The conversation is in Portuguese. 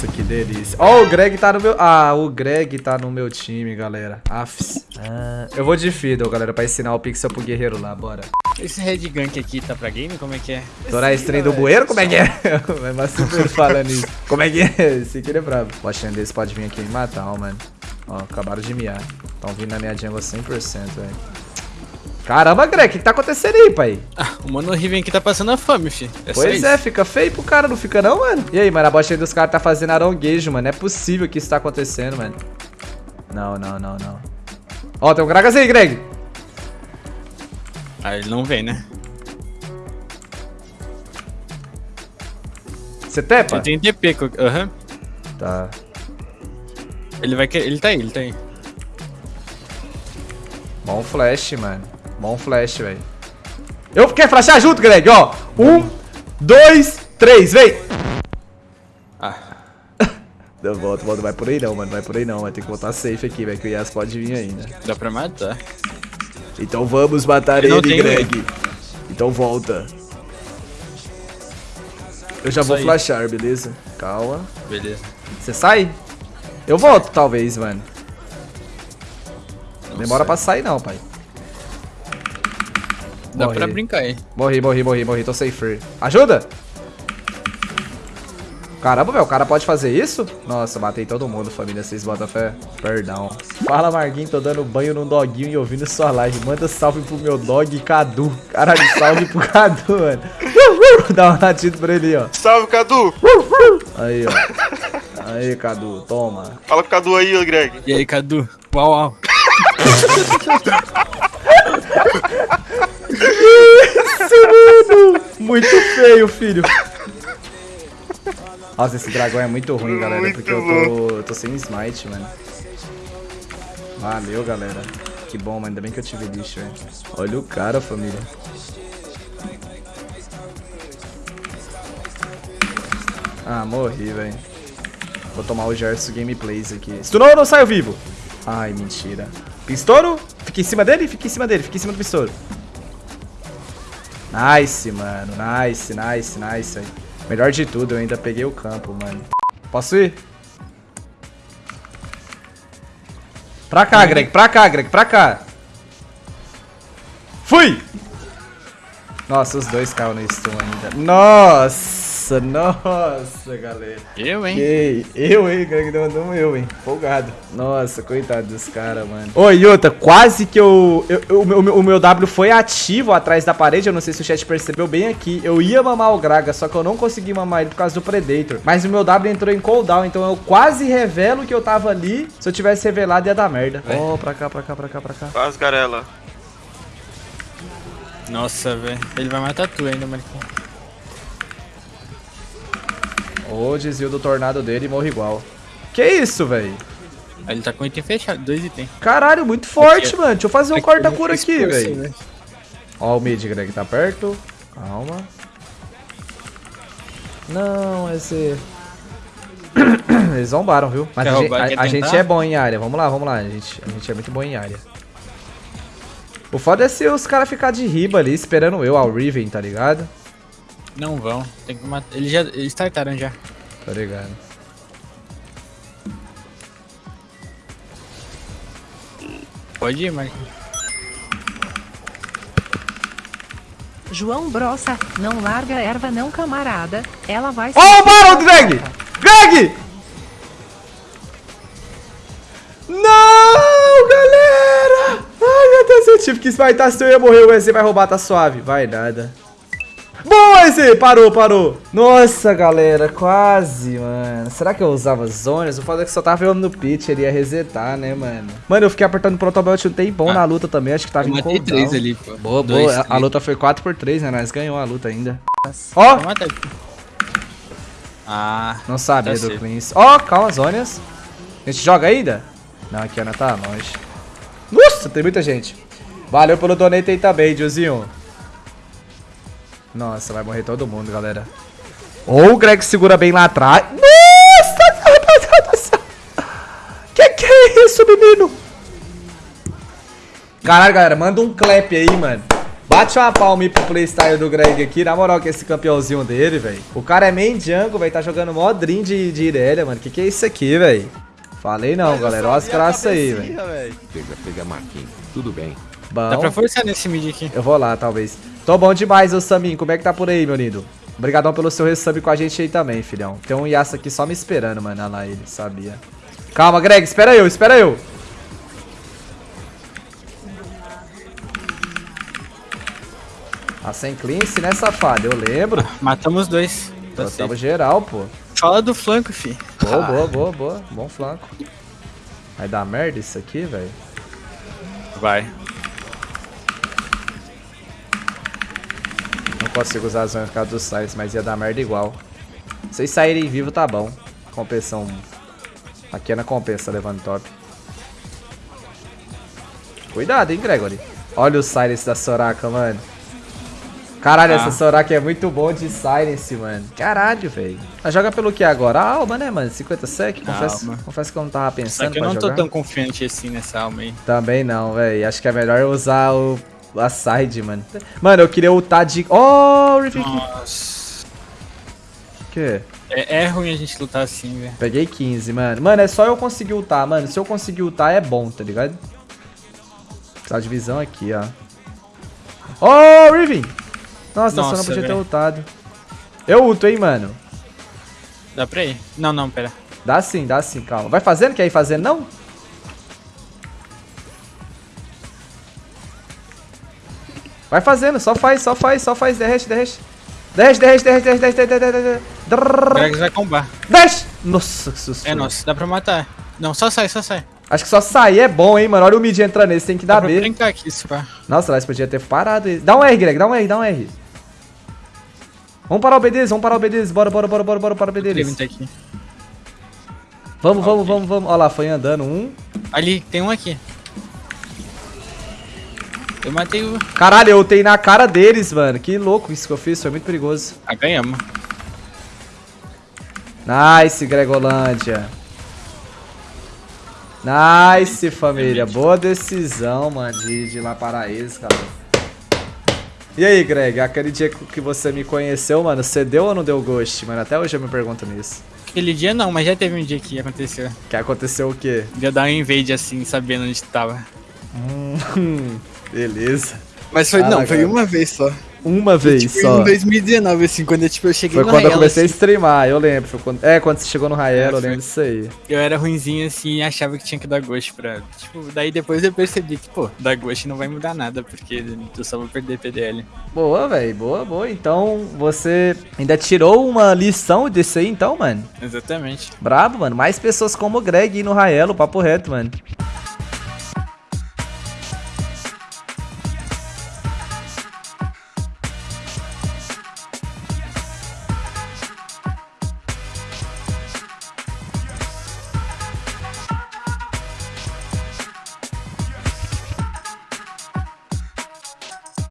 Nossa, que delícia. Ó, oh, o Greg tá no meu... Ah, o Greg tá no meu time, galera. Afs. Ah, eu vou de Fiddle, galera, pra ensinar o Pixel pro guerreiro lá, bora. Esse Red Gank aqui tá pra game? Como é que é? Torar stream do bueiro? Como é que é? Mas super falando isso. Como é que é? Esse aqui é brabo. O Ashen desse pode vir aqui e matar, ó, mano. Ó, acabaram de miar. Tão vindo na minha jungle 100%, velho. Caramba, Greg, o que, que tá acontecendo aí, pai? Ah, o Mano Riven aqui tá passando a fome, fi. É pois é, fica feio pro cara, não fica não, mano? E aí, mano, a bot aí dos caras tá fazendo aronguejo, mano. Não é possível que isso tá acontecendo, mano. Não, não, não, não. Ó, tem um Gragas aí, Greg. Ah, ele não vem, né? Você tepa? Ele tem TP, aham. Uhum. Tá. Ele vai querer. Ele tá aí, ele tá aí. Bom flash, mano. Bom flash, velho. Eu quero flashar junto, Greg, ó. Um, dois, três, vem. Ah. Não, volta, volta. Vai por aí não, mano. Vai por aí não. Vai ter que botar safe aqui, velho. Que o Yas pode vir ainda. Dá pra matar. Então vamos matar ele, ele Greg. Então volta. Eu já vou flashar, beleza? Calma. Beleza. Você sai? Eu volto, talvez, mano. Não Demora sei. pra sair não, pai. Dá morri. pra brincar aí. Morri, morri, morri, morri. Tô safe. Ajuda! Caramba, velho, o cara pode fazer isso? Nossa, matei todo mundo, família, vocês botam fé. Perdão. Fala, Marguinho, tô dando banho num doguinho e ouvindo sua live. Manda salve pro meu dog Cadu. Caralho, salve pro Cadu, mano. Dá um latido pra ele, ó. Salve, Cadu. Aí, ó. Aí, Cadu, toma. Fala com o Cadu aí, Greg. E aí, Cadu? Uau, uau. Muito feio, filho. Nossa, esse dragão é muito ruim, galera, muito porque eu tô, tô sem smite, mano. Valeu, galera. Que bom, mano. Ainda bem que eu tive lixo, velho. Olha o cara, família. Ah, morri, velho. Vou tomar o Gerson Gameplays aqui. Stunou ou não saiu vivo? Ai, mentira. Pistouro? Fica em cima dele? Fica em cima dele. Fica em cima do pistouro. Nice, mano. Nice, nice, nice. Melhor de tudo, eu ainda peguei o campo, mano. Posso ir? Pra cá, Greg. Pra cá, Greg. Pra cá. Fui! Nossa, os dois caíram no stun ainda. Nossa! Nossa, nossa, galera. Eu, hein? Que, eu, hein? Greg mandou um eu, hein? Folgado. Nossa, coitado dos caras, mano. Ô, Yota, quase que eu, eu, eu, o, o meu W foi ativo atrás da parede. Eu não sei se o chat percebeu bem aqui. Eu ia mamar o Graga, só que eu não consegui mamar ele por causa do Predator. Mas o meu W entrou em cooldown, então eu quase revelo que eu tava ali. Se eu tivesse revelado, ia dar merda. Ó, oh, pra cá, pra cá, pra cá, pra cá. Quase, Garela. Nossa, velho. Ele vai matar tu ainda, Marquinhos. Ô, desvio do tornado dele e morre igual. Que isso, velho? Ele tá com item fechado, dois itens. Caralho, muito forte, aqui, mano. Deixa eu fazer um corta-cura aqui, velho. Né? Ó, o mid, Greg, tá perto. Calma. Não, esse... Eles zombaram, viu? Mas a, gente, a, a gente, é bom em área. Vamos lá, vamos lá. A gente, a gente é muito bom em área. O foda é se os caras ficar de riba ali, esperando eu, ao Riven, tá ligado? Não vão. Tem que matar. Eles já. Eles startaram já. Tá ligado. Pode ir, Marquinhos. João Brossa, não larga a erva não, camarada. Ela vai... Ó, oh, Baron, Greg! Greg! Não, galera! Ai, meu Deus, eu tive que esmaitar, se eu ia morrer, o EZ vai roubar, tá suave. Vai nada. Boa, esse! Parou, parou. Nossa, galera, quase, mano. Será que eu usava zonas? O foda é que só tava olhando no pitch, ele ia resetar, né, mano? Mano, eu fiquei apertando o protobelt um tempão ah, na luta também, acho que tava eu em cooldown. três ali, pô. Boa, Dois, boa. A, a, luta foi 4x3, né? Nós ganhou a luta ainda. Ó! Oh! Ah, não sabia do Cleanse. Ó, oh, calma, zonas. A gente joga ainda? Não, aqui ainda tá longe. Nossa, tem muita gente. Valeu pelo donate aí também, Diozinho. Nossa, vai morrer todo mundo, galera. Ou o Greg segura bem lá atrás. Nossa, rapaziada do céu. Que que é isso, menino? Caralho, galera, manda um clap aí, mano. Bate uma palma aí pro playstyle do Greg aqui. Na moral, que esse campeãozinho dele, velho. O cara é main jungle, velho. Tá jogando mó dream de, de Irelia, mano. Que que é isso aqui, velho? Falei não, galera. Olha as graças aí, velho. Pega, pega Marquinhos. Tudo bem. Dá pra Bom. forçar nesse mid aqui. Eu vou lá, talvez. Tô bom demais, ô Samin. Como é que tá por aí, meu lindo? Obrigadão pelo seu resub com a gente aí também, filhão. Tem um Yasuo aqui só me esperando, mano. Olha lá ele, sabia. Calma, Greg. Espera eu, espera eu. Ah, sem cleanse, né, safado? Eu lembro. Matamos dois. Tá safe. geral, pô. Fala do flanco, fi. Boa, boa, boa, boa. Bom flanco. Vai dar merda isso aqui, velho. Vai. Consigo usar as zonas por causa dos sites, mas ia dar merda igual. Se vocês saírem vivo, tá bom. Compensão. Aqui é na compensa, levando top. Cuidado, hein, Gregory. Olha o silence da Soraka, mano. Caralho, Ah. essa Soraka é muito bom de silence, mano. Caralho, velho. Ela joga pelo que agora? A alma, né, mano? 50 sec? Confesso, confesso que eu não tava Só pensando que eu não tô jogar. tão confiante assim nessa alma aí. Também não, velho. Acho que é melhor usar o... a side, mano. Mano, eu queria ultar de... Oh, Rifik. Nossa. O quê? É, é ruim a gente lutar assim, velho. Peguei 15, mano. Mano, é só eu conseguir ultar, mano. Se eu conseguir ultar, é bom, tá ligado? Precisar de visão aqui, ó. Oh, Riven! Nossa, só não Nossa, podia ter velho. ultado. Eu ulto, hein, mano. Dá pra ir? Não, não, pera. Dá sim, dá sim, calma. Vai fazendo? Quer ir fazendo, não? Vai fazendo, só faz, só faz, só faz. Derrete, derrete. Derrete, derrete, derrete, derrete, derrete, derrete, derrete. Gragas vai combar. Desce! Nossa, que susto. É nosso, dá pra matar. Não, só sai, só sai. Acho que só sair é bom, hein, mano. Olha o mid entrando nesse, tem que Dá dar pra B. brincar aqui, se pá. Nossa, nós podia ter parado ele. Dá um R, Greg, dá um R, dá um R. Vamos parar o B deles, vamos parar o B deles. Bora, bora, bora, bora, bora para o B deles. Levanta aqui. Vamos, vamos, vamos, vamos. Olha lá, foi andando um. Ali, tem um aqui. Eu matei o. Caralho, eu ultei na cara deles, mano. Que louco isso que eu fiz, foi muito perigoso. Ah, ganhamos. Nice, Gregolândia. Nice, família. Boa decisão, mano, de, de ir lá para eles, cara. E aí, Greg, aquele dia que você me conheceu, mano, você deu ou não deu ghost, mano? Até hoje eu me pergunto nisso. Aquele dia não, mas já teve um dia que aconteceu. Que aconteceu o quê? De eu dar um invade assim, sabendo onde tava. Hum, beleza. Mas foi, Ah, não, foi cara. uma vez só. Uma vez Tipo, só. em 2019, assim, quando eu, tipo, eu cheguei Foi no quando eu Raela, comecei a assim, streamar, eu lembro. Foi quando... É, quando você chegou no Rael, É, eu foi. lembro disso aí. Eu era ruinzinho assim e achava que tinha que dar ghost pra. Tipo, daí depois eu percebi que, pô, dar ghost não vai mudar nada, porque eu só vou perder PDL. Boa, velho. Boa, boa. Então, você ainda tirou uma lição desse aí, então, mano? Exatamente. Brabo, mano. Mais pessoas como o Greg aí no Raelo, papo reto, mano.